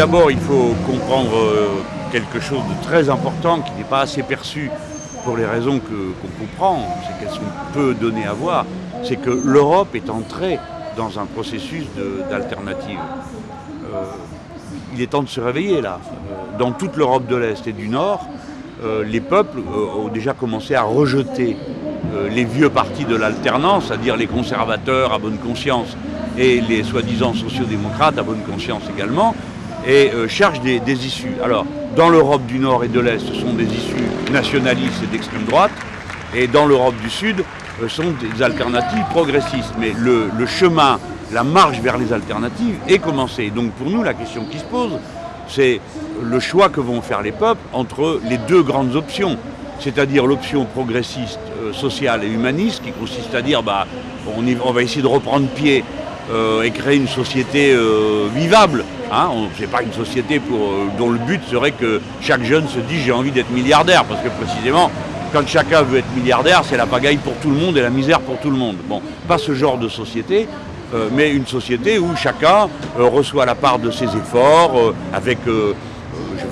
d'abord, il faut comprendre euh, quelque chose de très important qui n'est pas assez perçu pour les raisons qu'on comprend, c'est qu'elles sont peu données à voir, c'est que l'Europe est entrée dans un processus d'alternative. Euh, il est temps de se réveiller là. Euh, dans toute l'Europe de l'Est et du Nord, les peuples ont déjà commencé à rejeter les vieux partis de l'alternance, c'est-à-dire les conservateurs à bonne conscience et les soi-disant sociodémocrates à bonne conscience également, et euh, cherchent des, issues. Alors, dans l'Europe du Nord et de l'Est, ce sont des issues nationalistes et d'extrême droite, et dans l'Europe du Sud, ce sont des alternatives progressistes. Mais le, chemin, la marche vers les alternatives est commencée. Donc pour nous, la question qui se pose, c'est le choix que vont faire les peuples entre les deux grandes options, c'est-à-dire l'option progressiste, euh, sociale et humaniste, qui consiste à dire bah, on, va essayer de reprendre pied euh, et créer une société euh, vivable. Hein. Ce n'est pas une société euh, dont le but serait que chaque jeune se dise j'ai envie d'être milliardaire, parce que précisément, quand chacun veut être milliardaire, c'est la pagaille pour tout le monde et la misère pour tout le monde. Bon, pas ce genre de société, mais une société où chacun reçoit la part de ses efforts, avec,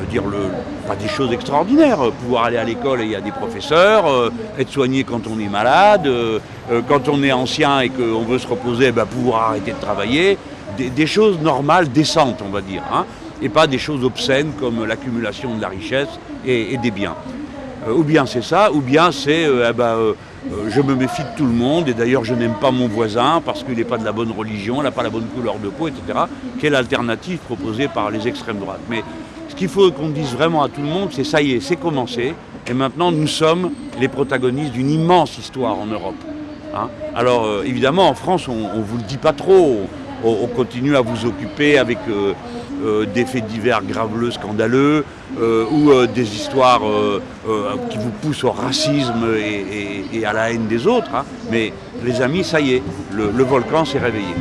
dire, le, pas des choses extraordinaires. Pouvoir aller à l'école et il y a des professeurs, euh, être soigné quand on est malade, euh, euh, quand on est ancien et qu'on veut se reposer, ben, pouvoir arrêter de travailler. Des, choses normales, décentes, on va dire. Hein, et pas des choses obscènes comme l'accumulation de la richesse et, des biens. ou bien c'est ça, ou bien c'est eh ben, je me méfie de tout le monde et d'ailleurs je n'aime pas mon voisin parce qu'il n'est pas de la bonne religion, il n'a pas la bonne couleur de peau, etc. Quelle alternative proposée par les extrêmes droites Mais qu'il faut qu'on dise vraiment à tout le monde, c'est ça y est, c'est commencé. Et maintenant, nous sommes les protagonistes d'une immense histoire en Europe. Hein. Alors, euh, évidemment, en France, on ne vous le dit pas trop. On, continue à vous occuper avec euh, euh, des faits divers graveleux, scandaleux, ou des histoires qui vous poussent au racisme et, à la haine des autres. Hein. Mais les amis, ça y est, le volcan s'est réveillé.